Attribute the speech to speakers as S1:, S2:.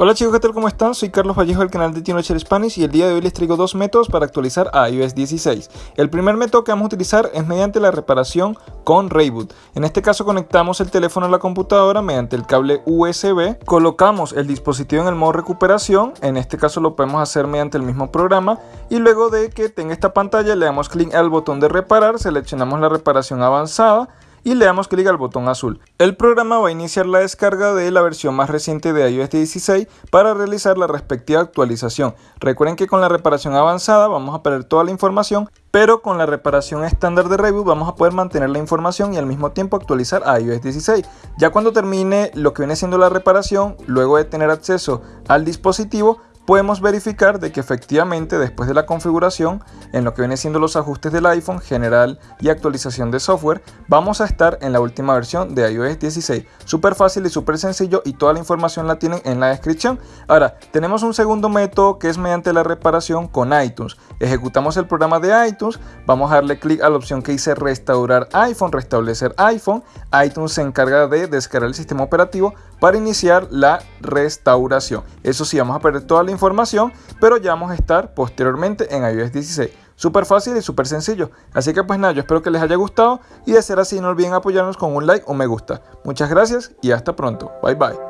S1: Hola chicos, ¿qué tal? ¿Cómo están? Soy Carlos Vallejo del canal de Teenager Spanish y el día de hoy les traigo dos métodos para actualizar a iOS 16. El primer método que vamos a utilizar es mediante la reparación con Rayboot. En este caso conectamos el teléfono a la computadora mediante el cable USB, colocamos el dispositivo en el modo recuperación, en este caso lo podemos hacer mediante el mismo programa y luego de que tenga esta pantalla le damos clic al botón de reparar, seleccionamos la reparación avanzada y le damos clic al botón azul. El programa va a iniciar la descarga de la versión más reciente de iOS 16 para realizar la respectiva actualización. Recuerden que con la reparación avanzada vamos a perder toda la información, pero con la reparación estándar de Reboot vamos a poder mantener la información y al mismo tiempo actualizar a iOS 16. Ya cuando termine lo que viene siendo la reparación, luego de tener acceso al dispositivo, podemos verificar de que efectivamente después de la configuración, en lo que viene siendo los ajustes del iPhone, general y actualización de software, vamos a estar en la última versión de iOS 16. Súper fácil y súper sencillo y toda la información la tienen en la descripción. Ahora, tenemos un segundo método que es mediante la reparación con iTunes. Ejecutamos el programa de iTunes, vamos a darle clic a la opción que dice restaurar iPhone, restablecer iPhone. iTunes se encarga de descargar el sistema operativo para iniciar la restauración. Eso sí, vamos a perder toda la información, pero ya vamos a estar posteriormente en iOS 16. Súper fácil y súper sencillo. Así que pues nada, yo espero que les haya gustado y de ser así no olviden apoyarnos con un like o me gusta. Muchas gracias y hasta pronto. Bye bye.